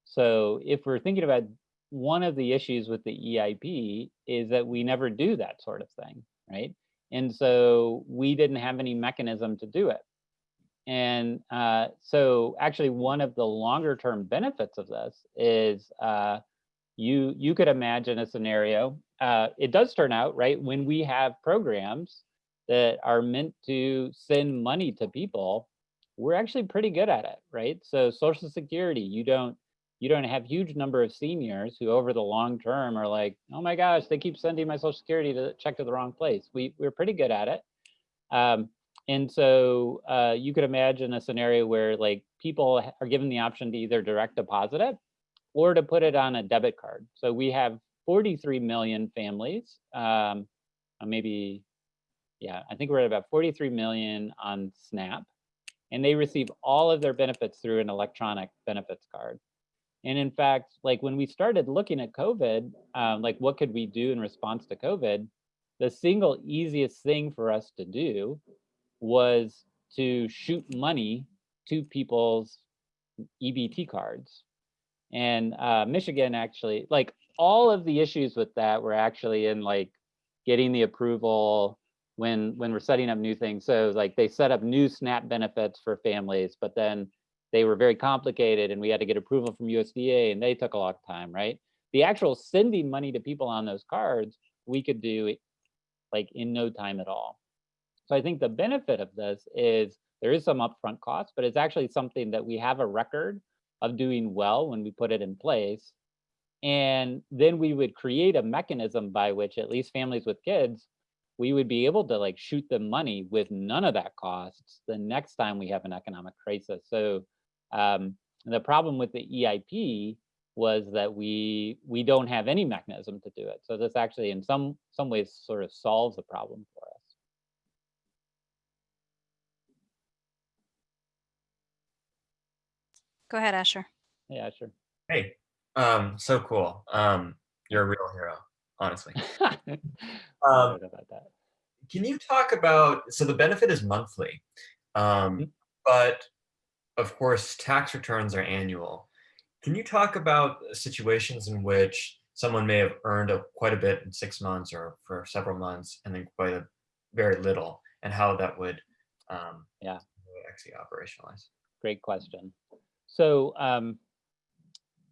So if we're thinking about one of the issues with the EIP is that we never do that sort of thing, right? And so we didn't have any mechanism to do it. And uh, so actually one of the longer term benefits of this is uh, you you could imagine a scenario. Uh, it does turn out right when we have programs that are meant to send money to people. We're actually pretty good at it, right? So Social Security, you don't you don't have huge number of seniors who over the long term are like, oh my gosh, they keep sending my social security to check to the wrong place. We, we're pretty good at it. Um, and so uh, you could imagine a scenario where like people are given the option to either direct deposit it or to put it on a debit card. So we have 43 million families, um, uh, maybe, yeah, I think we're at about 43 million on SNAP, and they receive all of their benefits through an electronic benefits card. And in fact, like when we started looking at COVID, um, like what could we do in response to COVID, the single easiest thing for us to do was to shoot money to people's EBT cards. And uh, Michigan actually, like all of the issues with that were actually in like getting the approval when when we're setting up new things. So like they set up new SNAP benefits for families, but then they were very complicated and we had to get approval from USDA and they took a lot of time, right? The actual sending money to people on those cards, we could do like in no time at all. So I think the benefit of this is there is some upfront cost, but it's actually something that we have a record of doing well when we put it in place. And then we would create a mechanism by which at least families with kids, we would be able to like shoot them money with none of that costs the next time we have an economic crisis. So um, the problem with the EIP was that we we don't have any mechanism to do it. So this actually in some some ways sort of solves the problem for us. Go ahead, Asher. Hey, Asher. Hey, um, so cool. Um, you're a real hero, honestly. um, about that. Can you talk about, so the benefit is monthly, um, mm -hmm. but of course, tax returns are annual. Can you talk about situations in which someone may have earned a, quite a bit in six months or for several months and then quite a very little and how that would um, yeah actually operationalize? Great question. So um,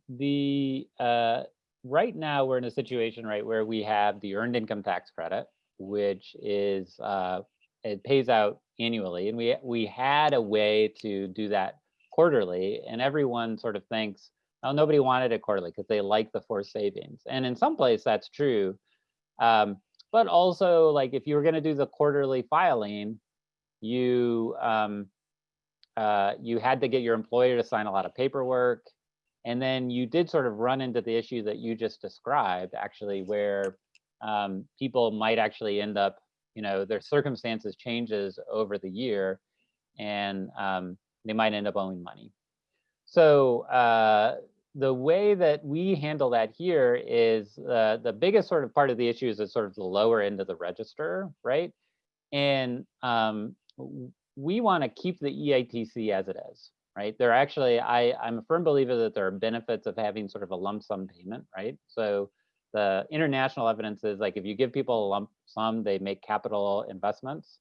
the uh, right now we're in a situation right where we have the earned income tax credit, which is uh, it pays out annually, and we we had a way to do that quarterly and everyone sort of thinks, oh, nobody wanted it quarterly because they like the forced savings. And in some place that's true. Um, but also like if you were gonna do the quarterly filing, you um, uh, you had to get your employer to sign a lot of paperwork. And then you did sort of run into the issue that you just described, actually, where um, people might actually end up, you know, their circumstances changes over the year and um, they might end up owing money. So uh, the way that we handle that here is uh, the biggest sort of part of the issue is sort of the lower end of the register, right? And um, we want to keep the EITC as it is, right? There actually, I, I'm a firm believer that there are benefits of having sort of a lump sum payment, right? So the international evidence is like if you give people a lump sum, they make capital investments.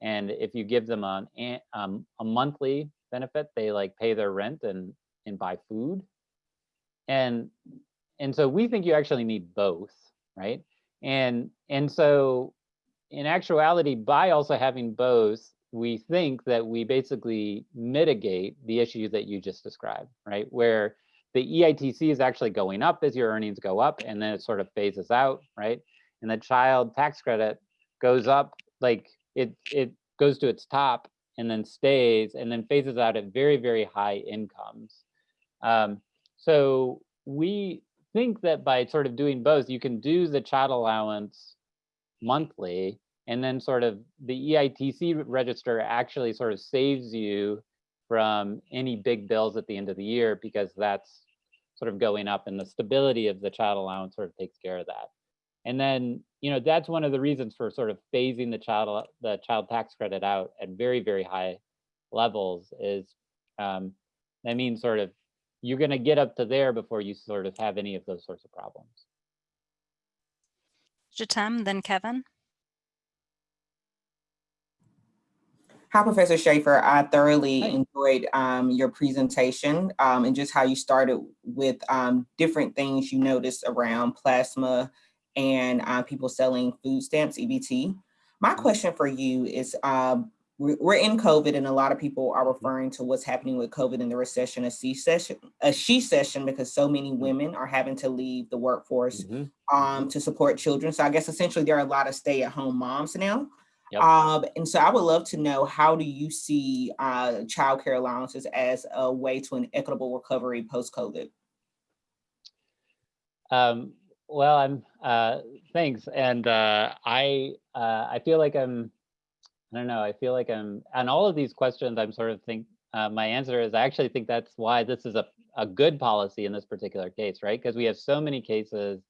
And if you give them an, um, a monthly benefit, they like pay their rent and, and buy food. And, and so we think you actually need both, right? And, and so in actuality, by also having both, we think that we basically mitigate the issue that you just described, right? Where the EITC is actually going up as your earnings go up and then it sort of phases out, right? And the child tax credit goes up, like it, it goes to its top and then stays and then phases out at very, very high incomes. Um, so we think that by sort of doing both, you can do the child allowance monthly and then sort of the EITC register actually sort of saves you from any big bills at the end of the year because that's sort of going up and the stability of the child allowance sort of takes care of that. And then, you know, that's one of the reasons for sort of phasing the child the child tax credit out at very, very high levels is um, that means sort of you're going to get up to there before you sort of have any of those sorts of problems. Jatem, then Kevin. Hi, Professor Shaefer. I thoroughly Hi. enjoyed um, your presentation um, and just how you started with um, different things you noticed around plasma and uh, people selling food stamps, EBT. My question for you is, we- we're in COVID and a lot of people are referring to what's happening with COVID and the recession, a C session, a she session, because so many women are having to leave the workforce Mhm. um, to support children. So I guess essentially there are a lot of stay-at-home moms now. Yep. Um, and so I would love to know how do you see uh, childcare allowances as a way to an equitable recovery post-COVID? Um, well, I'm, uh, thanks. And, uh, I, uh, I feel like I'm, I don't know, I feel like I'm, on all of these questions, I'm sort of think, uh, my answer is I actually think that's why this is a, a good policy in this particular case, right? Because we have so many cases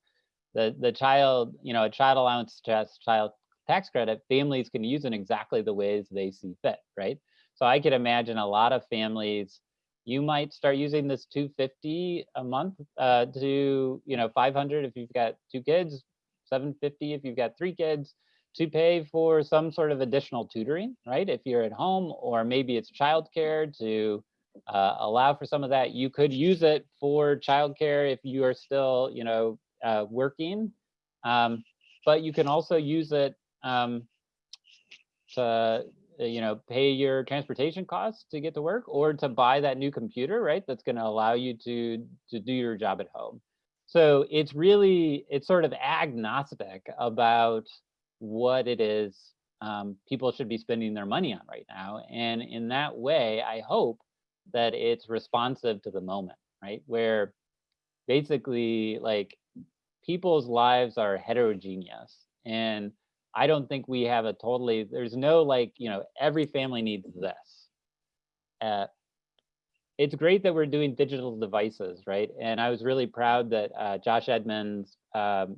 the, the child, you know, a child allowance, just child tax credit, families can use in exactly the ways they see fit, right? So I could imagine a lot of families you might start using this 250 a month uh, to you know 500 if you've got two kids 750 if you've got three kids to pay for some sort of additional tutoring right? If you're at home or maybe it's childcare to uh, allow for some of that you could use it for childcare if you are still you know uh, working. Um, but you can also use it um, to you know, pay your transportation costs to get to work or to buy that new computer, right? That's going to allow you to to do your job at home. So it's really it's sort of agnostic about what it is um, people should be spending their money on right now. And in that way, I hope that it's responsive to the moment, right? Where basically like people's lives are heterogeneous and I don't think we have a totally, there's no like, you know, every family needs this. Uh, it's great that we're doing digital devices, right? And I was really proud that uh, Josh Edmonds, um,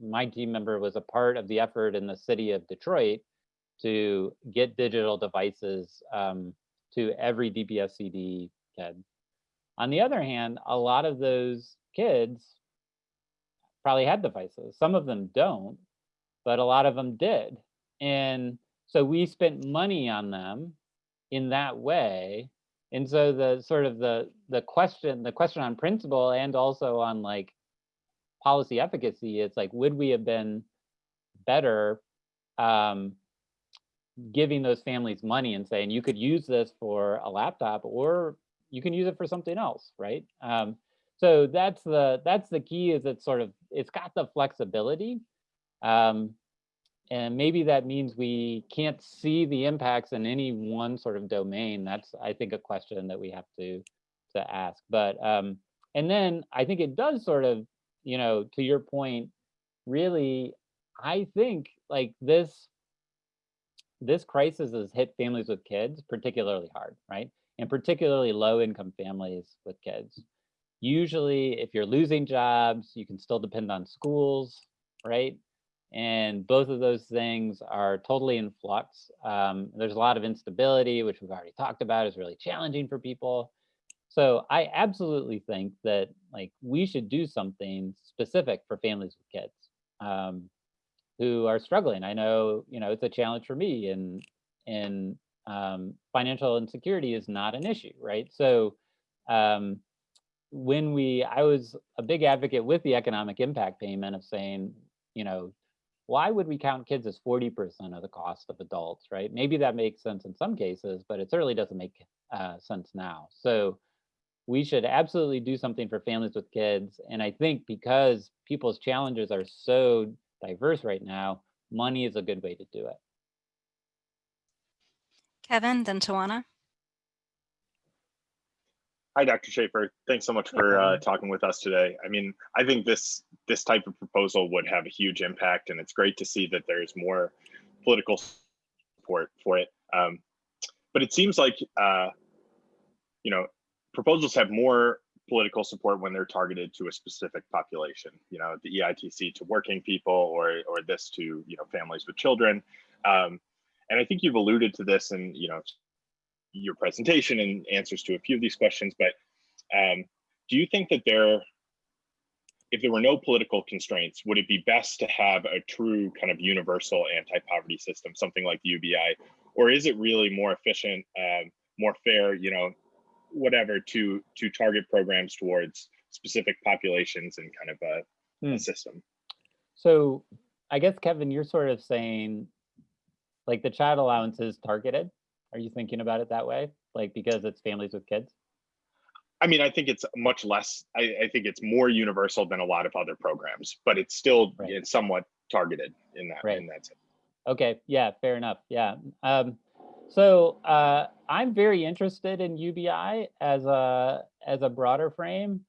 my team member, was a part of the effort in the city of Detroit to get digital devices um, to every DPSCD kid. On the other hand, a lot of those kids probably had devices. Some of them don't, but a lot of them did. And so we spent money on them in that way. And so the sort of the the question, the question on principle and also on like policy efficacy, it's like, would we have been better um, giving those families money and saying you could use this for a laptop or you can use it for something else, right? Um, so that's the that's the key is it's sort of it's got the flexibility. Um, and maybe that means we can't see the impacts in any one sort of domain. That's I think a question that we have to to ask. But um, and then I think it does sort of, you know, to your point, really, I think like this this crisis has hit families with kids particularly hard, right? And particularly low income families with kids. Usually, if you're losing jobs, you can still depend on schools, right? And both of those things are totally in flux. Um, there's a lot of instability, which we've already talked about is really challenging for people. So I absolutely think that like we should do something specific for families with kids um, who are struggling. I know, you know, it's a challenge for me and, and um, financial insecurity is not an issue, right? So um, when we, I was a big advocate with the economic impact payment of saying, you know, why would we count kids as 40% of the cost of adults, right? Maybe that makes sense in some cases, but it certainly doesn't make uh, sense now. So we should absolutely do something for families with kids. And I think because people's challenges are so diverse right now, money is a good way to do it. Kevin, then Tawana. Hi, Dr. Shaefer. Thanks so much for uh, talking with us today. I mean, I think this this type of proposal would have a huge impact, and it's great to see that there's more political support for it. Um, but it seems like, uh, you know, proposals have more political support when they're targeted to a specific population. You know, the EITC to working people, or or this to you know families with children. Um, and I think you've alluded to this in you know your presentation and answers to a few of these questions, but um, do you think that there, if there were no political constraints, would it be best to have a true kind of universal anti-poverty system, something like the UBI, or is it really more efficient, um, more fair, you know, whatever to to target programs towards specific populations and kind of a, hmm. a system? So I guess Kevin, you're sort of saying like the child allowance is targeted are you thinking about it that way? Like because it's families with kids? I mean, I think it's much less, I, I think it's more universal than a lot of other programs, but it's still right. it's somewhat targeted in that, right. in that sense. Okay, yeah, fair enough. Yeah. Um, so uh, I'm very interested in UBI as a as a broader frame.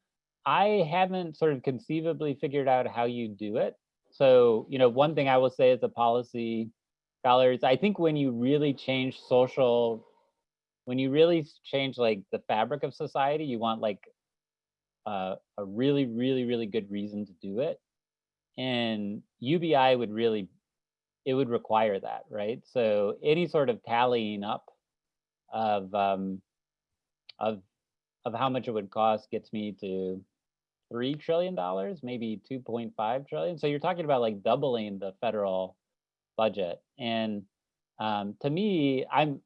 I haven't sort of conceivably figured out how you do it. So, you know, one thing I will say as a policy scholars, I think when you really change social, when you really change like the fabric of society, you want like uh, a really, really, really good reason to do it. And UBI would really, it would require that, right? So any sort of tallying up of um, of of how much it would cost gets me to three trillion dollars, maybe 2.5 trillion. So you're talking about like doubling the federal budget. And um, to me, I'm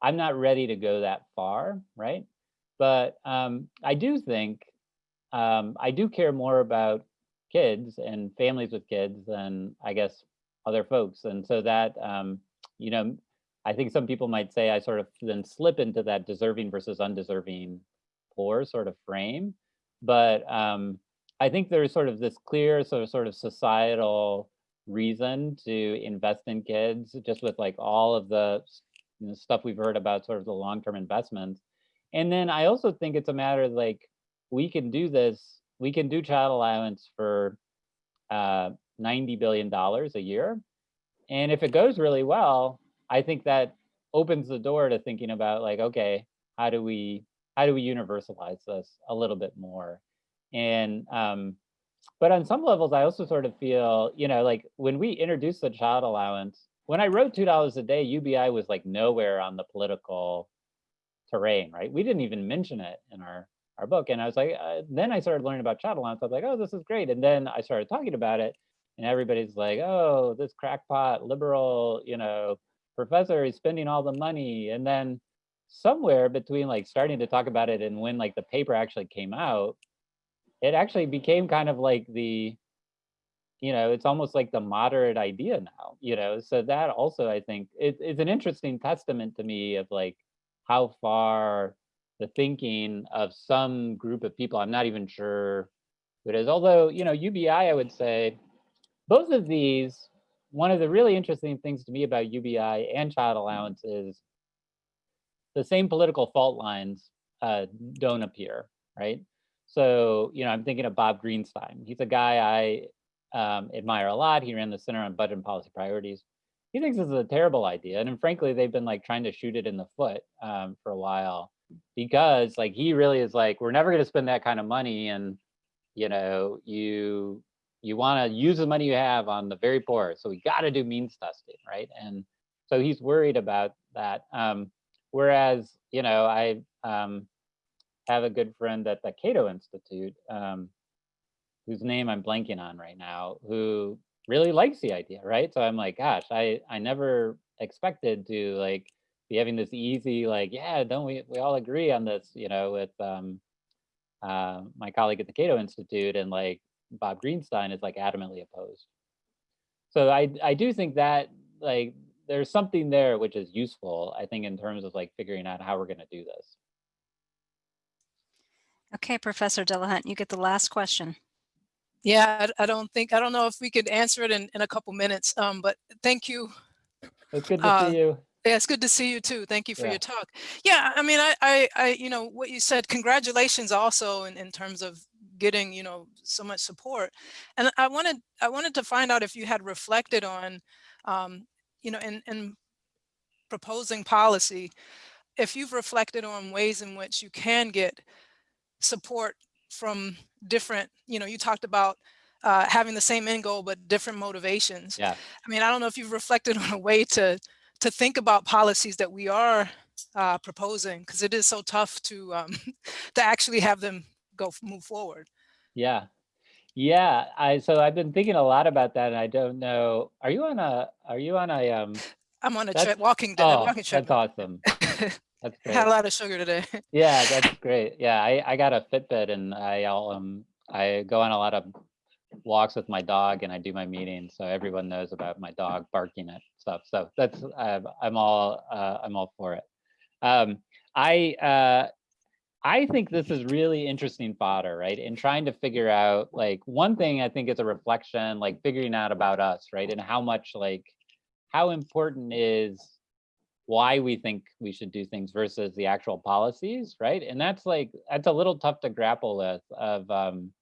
I'm not ready to go that far, right? But um, I do think um, I do care more about kids and families with kids than I guess other folks. And so that, um, you know, I think some people might say I sort of then slip into that deserving versus undeserving poor sort of frame. But um, I think there's sort of this clear sort of sort of societal reason to invest in kids just with like all of the you know, stuff we've heard about sort of the long-term investments. And then i also think it's a matter of like we can do this we can do child allowance for uh 90 billion dollars a year. And if it goes really well i think that opens the door to thinking about like okay how do we how do we universalize this a little bit more? And um but on some levels, I also sort of feel, you know, like when we introduced the child allowance, when I wrote $2 a day, UBI was like nowhere on the political terrain, right? We didn't even mention it in our, our book. And I was like, uh, then I started learning about child allowance. I was like, oh, this is great. And then I started talking about it and everybody's like, oh, this crackpot liberal, you know, professor is spending all the money. And then somewhere between like starting to talk about it and when like the paper actually came out, it actually became kind of like the you know it's almost like the moderate idea now you know so that also i think it, it's an interesting testament to me of like how far the thinking of some group of people. I'm not even sure who it is. Although, you know, UBI, I would say, both of these, one of the really interesting things to me about UBI and child allowance is the same political fault lines uh, don't appear, right? So, you know, I'm thinking of Bob Greenstein. He's a guy I um, admire a lot. He ran the Center on Budget and Policy Priorities. He thinks this is a terrible idea. And frankly, they've been like trying to shoot it in the foot um, for a while because like he really is like, we're never going to spend that kind of money. And, you know, you you want to use the money you have on the very poor. So we got to do means testing, right? And so he's worried about that. Um, whereas, you know, I um, have a good friend at the Cato Institute, um, whose name I'm blanking on right now, who really likes the idea, right? So I'm like, gosh, I I never expected to like be having this easy, like, yeah, don't we we all agree on this, you know, with um, uh, my colleague at the Cato Institute and like Bob Greenstein is like adamantly opposed. So I I do think that like there's something there which is useful, I think, in terms of like figuring out how we're going to do this. Okay, Professor Delahunt, you get the last question. Yeah, I, I don't think, I don't know if we could answer it in, in a couple minutes, um, but thank you. It's good to Uh, see you. Yeah, it's good to see you too. Thank you for Yeah. your talk. Yeah, I mean, I, I, I, you know, what you said, congratulations also in, in terms of getting, you know, so much support. And I wanted, I wanted to find out if you had reflected on, um, you know, in, in proposing policy, if you've reflected on ways in which you can get support from different, you know, you talked about uh, having the same end goal, but different motivations. Yeah. I mean, I don't know if you've reflected on a way to to think about policies that we are uh, proposing, because it is so tough to um, to actually have them go move forward. Yeah. Yeah. I so I've been thinking a lot about that and I don't know. Are you on a are you on a um I'm on a trip, walking, oh walking trip. that's awesome. That's great. Had a lot of sugar today. Yeah, that's great. Yeah, I, I got a Fitbit and I um I go on a lot of walks with my dog and I do my meetings, so everyone knows about my dog barking at stuff. So that's I'm I'm all uh, I'm all for it. Um, I uh, I think this is really interesting fodder, right? In trying to figure out like one thing I think is a reflection, like figuring out about us, right? And how much like how important is why we think we should do things versus the actual policies, right? And that's like that's a little tough to grapple with. Of um,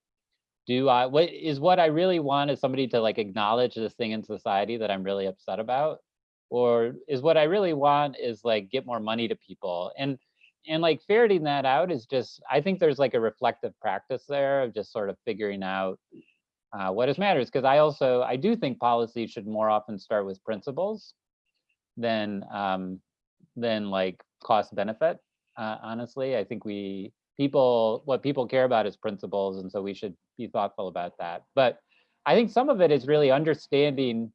do I what is what I really want is somebody to like acknowledge this thing in society that I'm really upset about, or is what I really want is like get more money to people and and like ferreting that out is just I think there's like a reflective practice there of just sort of figuring out uh, what is matters because I also I do think policy should more often start with principles than um, than like cost benefit. Uh, honestly, I think we people what people care about is principles, and so we should be thoughtful about that. But I think some of it is really understanding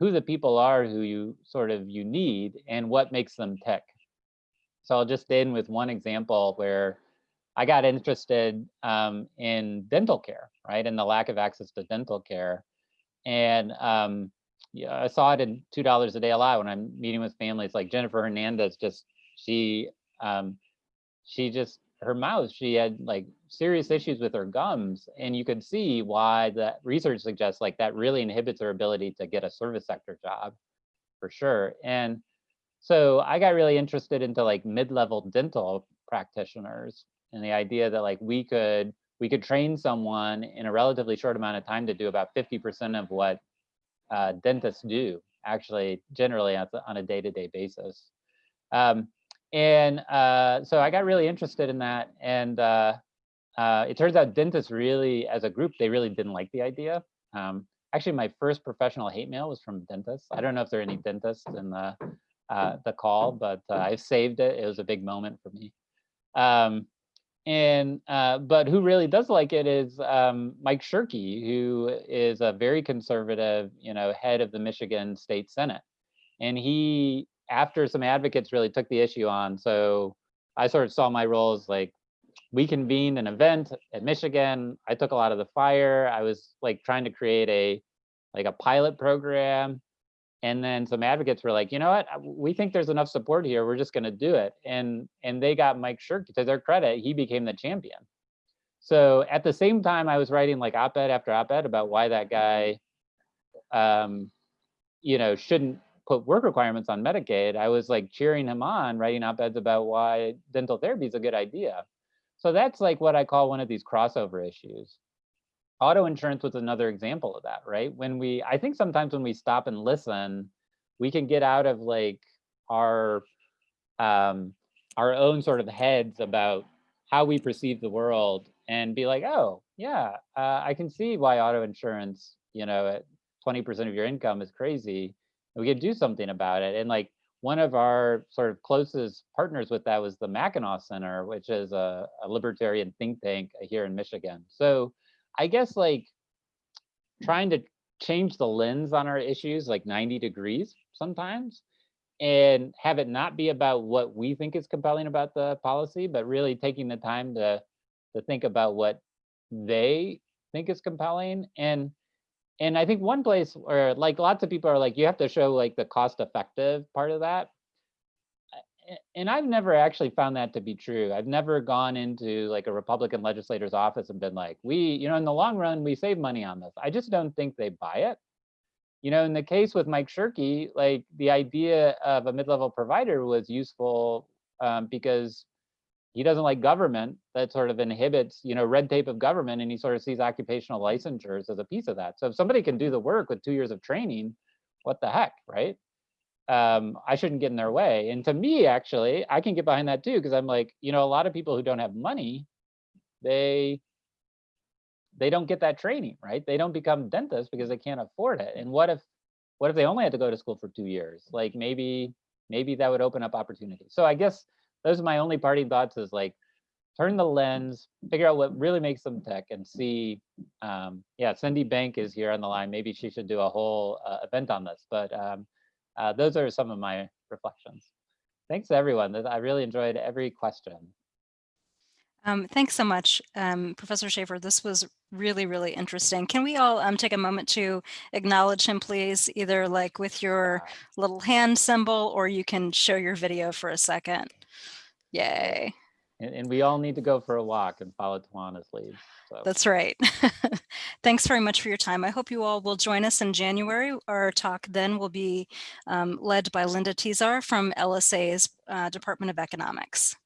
who the people are who you sort of you need and what makes them tick. So I'll just end with one example where I got interested um, in dental care, right, and the lack of access to dental care, and um, yeah, I saw it in two dollars a day a lot when I'm meeting with families like Jennifer Hernandez. Just she, um, she just her mouth. She had like serious issues with her gums, and you could see why the research suggests like that really inhibits her ability to get a service sector job, for sure. And so I got really interested into like mid-level dental practitioners and the idea that like we could we could train someone in a relatively short amount of time to do about 50% of what uh, dentists do actually generally on a- day-to-day basis. Um, and uh, so I got really interested in that. And uh, uh, it turns out dentists really, as a group, they really didn't like the idea. Um, actually, my first professional hate mail was from dentists. I don't know if there are any dentists in the, uh, the call, but uh, I saved it. It was a big moment for me. Um, and uh, but who really does like it is um, Mike Shirkey, who is a very conservative, you know, head of the Michigan State Senate, and he, after some advocates really took the issue on, so I sort of saw my role as like, we convened an event at Michigan. I took a lot of the fire. I was like trying to create a like a pilot program And then some advocates were like, you know what, uh, we think there's enough support here. We're just going to do it. And and they got Mike Shirkey to their credit, he became the champion. So at the same time, I was writing like op-ed after op-ed about why that guy, um, you know, shouldn't put work requirements on Medicaid. I was like cheering him on, writing op-eds about why dental therapy is a good idea. So that's like what I call one of these crossover issues. Auto insurance was another example of that, right? When we, I think sometimes when we stop and listen, we can get out of like our um, our own sort of heads about how we perceive the world and be like, oh, yeah, uh, I can see why auto insurance, you know, at 20% of your income is crazy. We can do something about it. And like one of our sort of closest partners with that was the Mackinac Center, which is a, a libertarian think tank here in Michigan. So I guess like trying to change the lens on our issues like 90 degrees sometimes and have it not be about what we think is compelling about the policy, but really taking the time to to think about what they think is compelling. And and I think one place where like lots of people are like, you have to show like the cost effective part of that. And I've never actually found that to be true. I've never gone into like a Republican legislator's office and been like, we, you know, in the long run, we save money on this. I just don't think they buy it. You know, in the case with Mike Shirkey, like the idea of a mid-level provider was useful um, because he doesn't like government that sort of inhibits you know red tape of government and he sort of sees occupational licensures as a piece of that so if somebody can do the work with two years of training what the heck right um, i shouldn't get in their way. And to me actually i can get behind that too because i'm like you know a lot of people who don't have money they they don't get that training right? They don't become dentists because they can't afford it. And what if what if they only had to go to school for two years? Like maybe maybe that would open up opportunities. So i guess those are my only parting thoughts is like turn the lens, figure out what really makes them tech and see, um, yeah, Cindy Bank is here on the line. Maybe she should do a whole uh, event on this, but um, uh, those are some of my reflections. Thanks everyone. I really enjoyed every question. Um, thanks so much, um, Professor Shaefer. This was really, really interesting. Can we all um, take a moment to acknowledge him, please, either like with your little hand symbol or you can show your video for a second. Yay. And, and we all need to go for a walk and follow Tawana's lead. So. That's right. Thanks very much for your time. I hope you all will join us in January. Our talk then will be um, led by Linda Tesar from LSA's uh, Department of Economics.